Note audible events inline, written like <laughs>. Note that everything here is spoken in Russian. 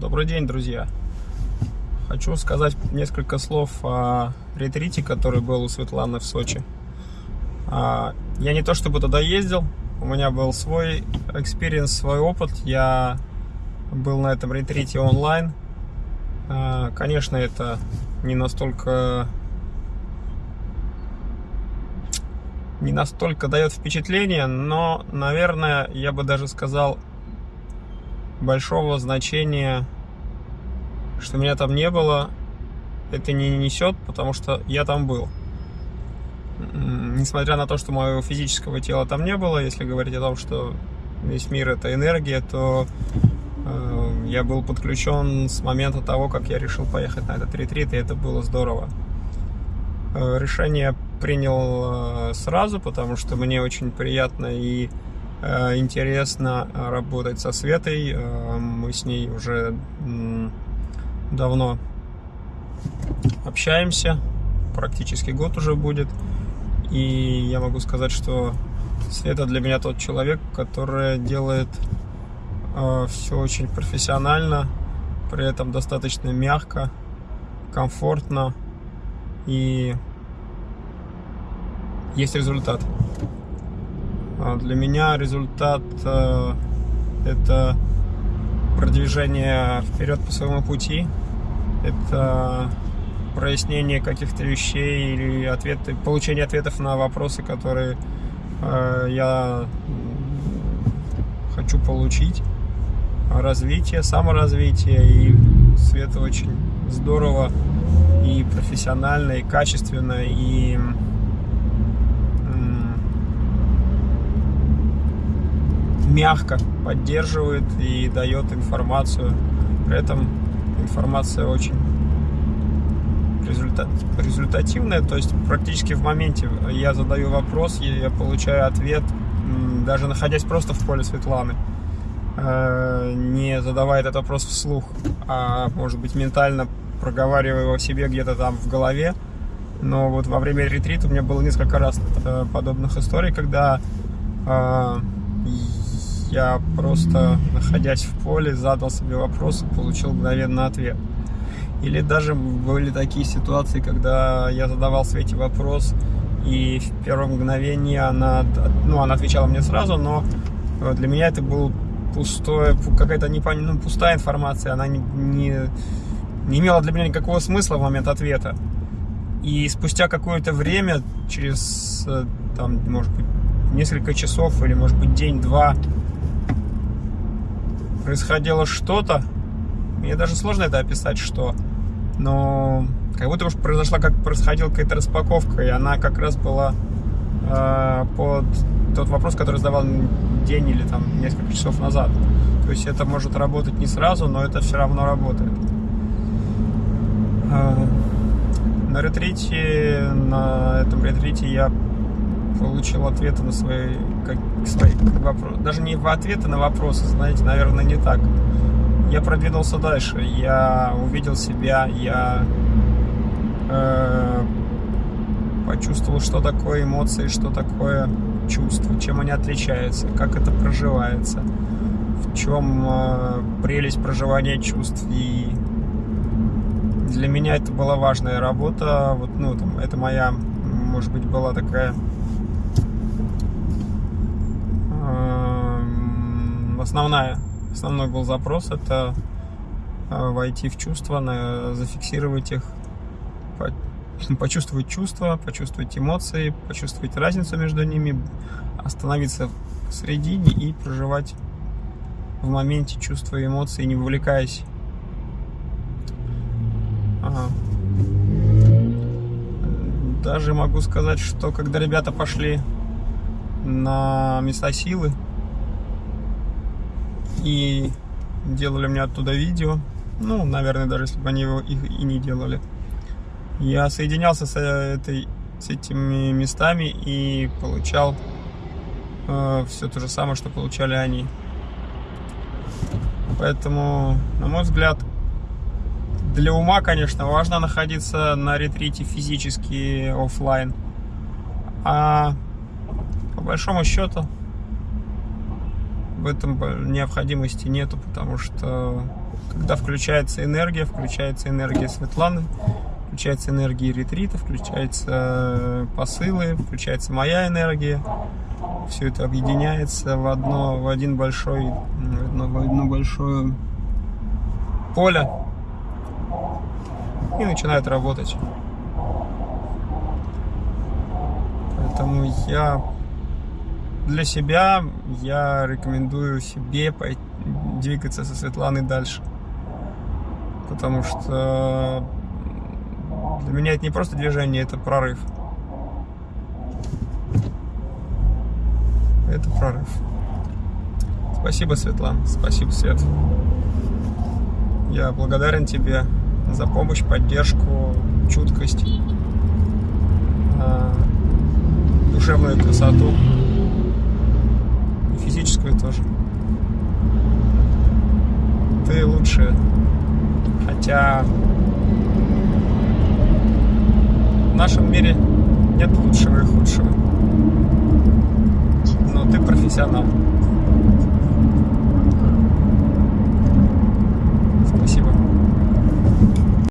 Добрый день, друзья! Хочу сказать несколько слов о ретрите, который был у Светланы в Сочи. А, я не то чтобы туда ездил, у меня был свой experience, свой опыт. Я был на этом ретрите онлайн. А, конечно, это не настолько не настолько дает впечатление, но, наверное, я бы даже сказал, большого значения, что меня там не было, это не несет, потому что я там был. Несмотря на то, что моего физического тела там не было, если говорить о том, что весь мир это энергия, то э, я был подключен с момента того, как я решил поехать на этот ретрит, и это было здорово. Э, решение принял э, сразу, потому что мне очень приятно и интересно э, работать со Светой. Э, мы с ней уже давно общаемся, практически год уже будет. И я могу сказать, что Света для меня тот человек, который делает все очень профессионально, при этом достаточно мягко, комфортно и есть результат. А для меня результат э, это продвижение вперед по своему пути, это прояснение каких-то вещей или ответы, получение ответов на вопросы, которые э, я хочу получить, развитие, саморазвитие и Света очень здорово и профессионально, и качественно, и мягко поддерживает и дает информацию. При этом информация очень результат, результативная, то есть практически в моменте я задаю вопрос, я получаю ответ, даже находясь просто в поле Светланы, э, не задавая этот вопрос вслух, а может быть ментально проговаривая его себе где-то там в голове. Но вот во время ретрита у меня было несколько раз э, подобных историй, когда э, я просто, находясь в поле, задал себе вопрос и получил мгновенно ответ. Или даже были такие ситуации, когда я задавал Свете вопрос, и в первое мгновение она, ну, она отвечала мне сразу, но э, для меня это был пустое, какая-то не, ну, пустая информация, она не, не, не имела для меня никакого смысла в момент ответа. И спустя какое-то время, через, э, там, может быть, несколько часов или, может быть, день-два, происходило что-то, мне даже сложно это описать, что, но как будто уж произошла, как происходила какая-то распаковка, и она как раз была э, под тот вопрос, который задавал день или там несколько часов назад. То есть это может работать не сразу, но это все равно работает. Э, на ретрите, на этом ретрите я получил ответы на свои, как, свои вопросы. Даже не в ответы на вопросы, знаете, наверное, не так. Я продвинулся дальше, я увидел себя, я э, почувствовал, что такое эмоции, что такое чувство, чем они отличаются, как это проживается, в чем э, прелесть проживания чувств. И для меня это была важная работа. Вот, ну, там, это моя, может быть, была такая основная, основной был запрос это э, войти в чувства, зафиксировать их, <laughs> почувствовать чувства, почувствовать эмоции, почувствовать разницу между ними, остановиться в середине и проживать в моменте чувства и эмоции, не вовлекаясь. Ага. Даже могу сказать, что когда ребята пошли на места силы, и делали мне оттуда видео. Ну, наверное, даже если бы они его их и не делали. Я соединялся с, этой, с этими местами и получал э, все то же самое, что получали они. Поэтому, на мой взгляд, для ума, конечно, важно находиться на ретрите физически офлайн. А по большому счету в этом необходимости нету, потому что когда включается энергия, включается энергия Светланы, включается энергия ретрита, включаются посылы, включается моя энергия. Все это объединяется в одно, в один большой, в одно, в одно большое поле и начинает работать. Поэтому я для себя я рекомендую себе двигаться со Светланой дальше. Потому что для меня это не просто движение, это прорыв. Это прорыв. Спасибо, Светлана. Спасибо, Свет. Я благодарен тебе за помощь, поддержку, чуткость, а, душевную красоту физическую тоже. Ты лучшая. Хотя в нашем мире нет лучшего и худшего. Но ты профессионал.